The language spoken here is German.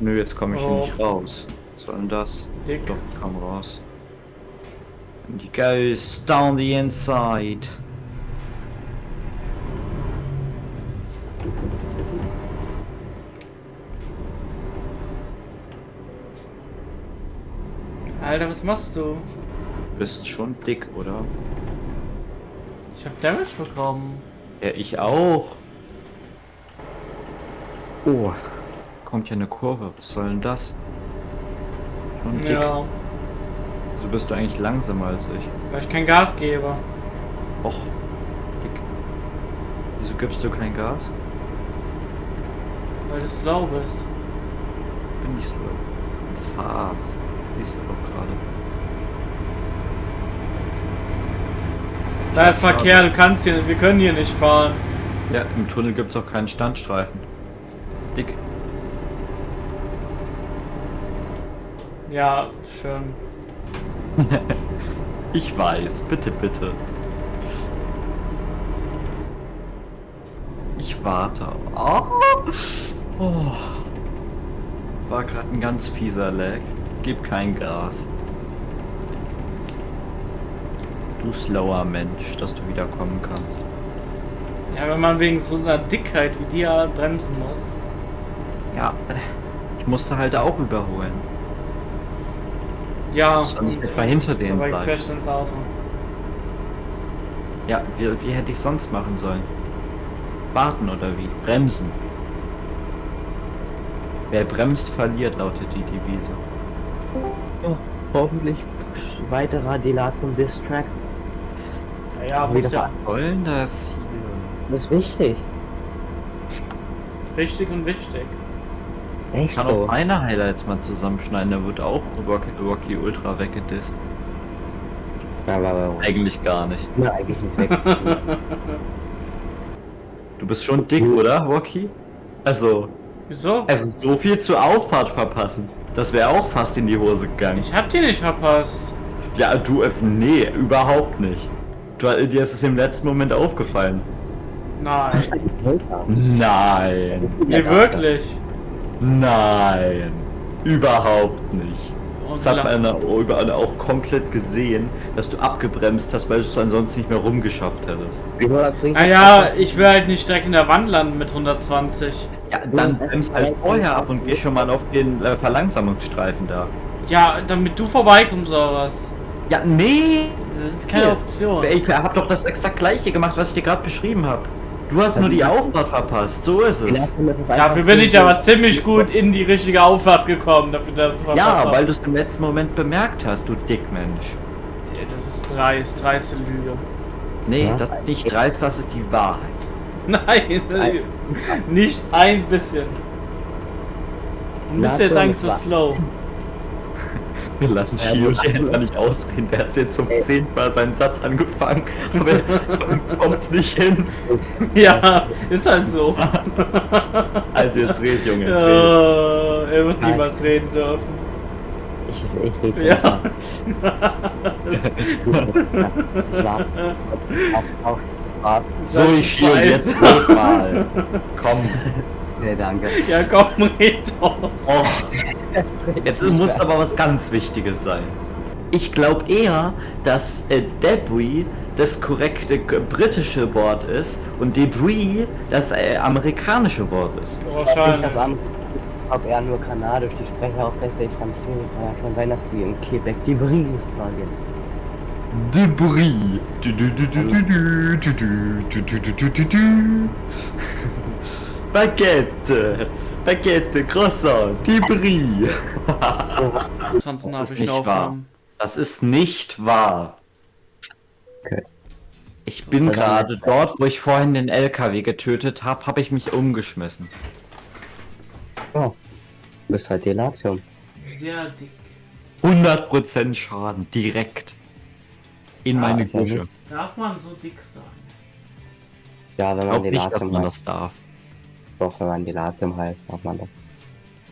Nö, jetzt komme ich hier Oh. nicht raus. Was soll denn das? Dick. Doch, komm raus. And he goes down the inside. Alter, was machst du? Du bist schon dick, oder? Ich hab Damage bekommen. Ja, ich auch. Oh, kommt hier eine Kurve. Was soll denn das? Schon dick. Ja, So bist du eigentlich langsamer als ich. weil ich kein Gas gebe. Och, dick. Wieso gibst du kein Gas? Weil du slow bist. Bin ich slow. Fast. Siehst du doch gerade. Da ist Verkehr, du kannst hier, wir können hier nicht fahren. Ja, im Tunnel gibt's auch keinen Standstreifen. Dick. Ja, schön. Ich weiß, bitte, bitte. Ich warte. Oh. Oh. War gerade ein ganz fieser Lag. Gib kein Gas. Du slower Mensch, dass du wiederkommen kannst. Ja, wenn man wegen so einer Dickheit wie dir bremsen muss. Ja, ich musste halt auch überholen. Ja, Soll ich etwa hinter denen dabei bleiben? crasht ins Auto. Ja, wie, wie hätte ich sonst machen sollen? Warten oder wie? Bremsen. Wer bremst, verliert, lautet die Devise. Ja, hoffentlich weiterer Delat zum Distrack. Ja, ja muss ja Wollen das hier? Das ist wichtig. richtig und wichtig. Echt Kann so. auch meine Highlights mal zusammenschneiden, da wird auch Rocky, Rocky Ultra weggedisst. Aber, aber Eigentlich gar nicht. na, eigentlich nicht weg. Du bist schon dick, oder, Rocky? Also, Wieso? also so viel zur Auffahrt verpassen. Das wäre auch fast in die Hose gegangen. Ich hab die nicht verpasst. Ja, du, äh, nee, überhaupt nicht. Du, dir ist es im letzten Moment aufgefallen. Nein. Nein. Nee, wirklich. Nein, überhaupt nicht. Das hat man auch- überall auch komplett gesehen, dass du abgebremst hast, weil du es ansonsten nicht mehr rumgeschafft hättest. Naja, ich will halt nicht direkt in der Wand landen mit 120. Ja, dann bremst halt vorher ab und geh schon mal auf den äh, Verlangsamungsstreifen da. Ja, damit du vorbeikommst oder was? Ja, nee! Das ist keine. Option. Ich hab doch das exakt gleiche gemacht, was ich dir gerade beschrieben habe. Du hast nur die Auffahrt verpasst, so ist es. Dafür bin ich aber ziemlich gut in die richtige Auffahrt gekommen, dafür dass es verpasst Ja, weil du es im letzten Moment bemerkt hast, du Dickmensch. Das ist dreist, dreiste Lüge. Nee, Ja. das ist nicht dreist, das ist die Wahrheit. Nein, nicht ein bisschen. Du bist jetzt so, eigentlich so slow. Wir lassen Ja, Shio einfach nicht ausreden. Der hat jetzt zum zehnten Mal seinen Satz angefangen, aber er kommt's nicht hin. Ja, ist halt so. Also jetzt red, Junge. Ja, er wird Nein. niemals reden dürfen. Ich, ich rede Ja. Ich war auf, auf Spaß. So, ich Shio, jetzt red mal. Komm. Nee, danke. Ja, komm, red doch. Och, jetzt muss aber was ganz Wichtiges sein. Ich glaube eher, dass äh, Debris das korrekte britische Wort ist und Debris das äh, amerikanische Wort ist. Ich Wahrscheinlich. das an, ob er nur kanadisch, die sprechen auch tatsächlich Französisch. Kann ja schon sein, dass die in Quebec die Brie sagen. Debris. Baguette. Baguette, Croissant, Debris. Sonst Das habe ist ich nicht eine wahr. Das ist nicht wahr. Okay. Ich bin gerade dort, wo ich vorhin den LKW getötet habe, habe ich mich umgeschmissen. Oh. Du bist halt Delatium. Sehr dick. 100% Schaden, direkt. In Ah, meine ja Gusche. Darf man so dick sein? Ja, wenn Ich man glaube nicht, dass Delatium man das darf. Doch, wenn man die Nase im Hals, macht man das.